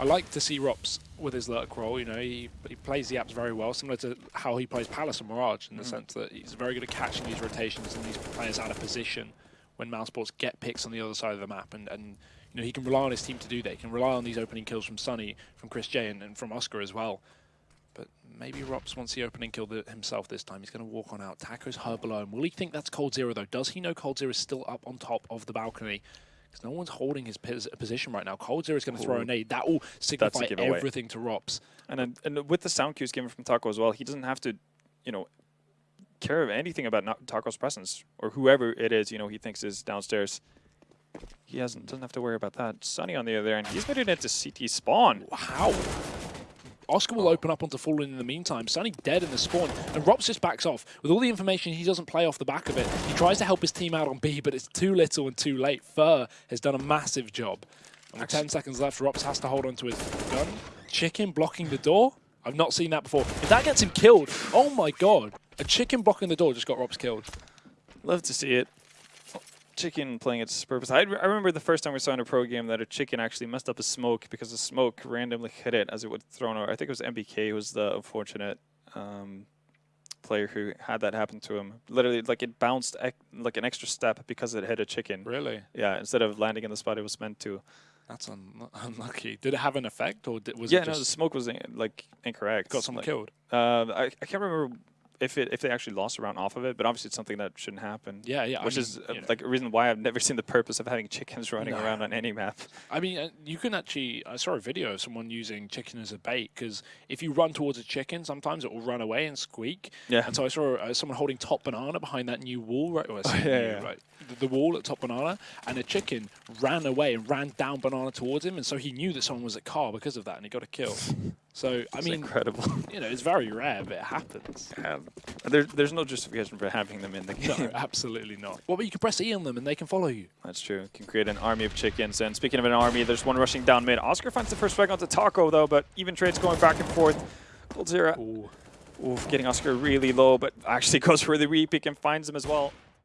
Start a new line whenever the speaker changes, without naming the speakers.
I like to see ropz with his Lurk role. You know, he, he plays the apps very well, similar to how he plays Palace and Mirage in the
Mm.
sense that he's very good at catching these rotations and these players out of position when Mousesports get picks on the other side of the map. And, and you know, he can rely on his team to do that. He can rely on these opening kills from Sunny, from chrisJ, and, and from oskar as well. But maybe ropz wants the opening kill th himself this time. He's going to walk on out. Taco's her below him. Will he think that's coldzera, though? Does he know coldzera is still up on top of the balcony? Because no one's holding his pos position right now. coldzera is going to throw a nade. That will signify everything to ropz.
And then, and with the sound cues given from Taco as well, he doesn't have to, you know, care of anything about not Taco's presence or whoever it is, you know, he thinks is downstairs. He hasn't doesn't have to worry about that. Sunny on the other end, he's made it into CT spawn.
How? Oscar will oh. open up onto Fallen in the meantime. Sunny dead in the spawn, and ropz just backs off. With all the information, he doesn't play off the back of it. He tries to help his team out on B, but it's too little and too late. fer has done a massive job. And with 10 seconds left, ropz has to hold onto his gun. Chicken blocking the door? I've not seen that before. If that gets him killed, oh my god. A chicken blocking the door just got ropz killed.
Love to see it. Chicken playing its purpose. I, I remember the first time we saw in a pro game that a chicken actually messed up a smoke because the smoke randomly hit it as it would thrown over. I think it was MBK who was the unfortunate um, player who had that happen to him. Literally, like it bounced like an extra step because it hit a chicken.
Really?
Yeah, instead of landing in the spot it was meant to.
That's un unlucky. Did it have an effect, or did, was
yeah,
it
no, the smoke was in, like incorrect.
got someone
like,
killed?
Uh, I, I can't remember if it if they actually lost a round off of it, but obviously it's something that shouldn't happen.
Yeah, yeah. I
Which
mean,
is uh, like a reason why I've never seen the purpose of having chickens running around on any map.
I mean, uh, you can actually. I saw a video of someone using chicken as a bait because if you run towards a chicken, sometimes it will run away and squeak.
Yeah.
And so I saw uh, someone holding top banana behind that new wall, right? Well,
Oh, yeah,
new,
yeah.
right, the, the wall at top banana, and a chicken ran away and ran down banana towards him, and so he knew that someone was at car because of that, and he got a kill. So I
It's
mean,
incredible.
you know, it's very rare, but it happens.
Um, there, there's no justification for having them in the game.
No, absolutely not. Well, but you can press E on them and they can follow you.
That's true. Can create an army of chickens. And speaking of an army, there's one rushing down mid. oskar finds the first strike onto Taco though, but even trades going back and forth. coldzera,
Ooh.
oof, getting oskar really low, but actually goes for the repick and finds him as well.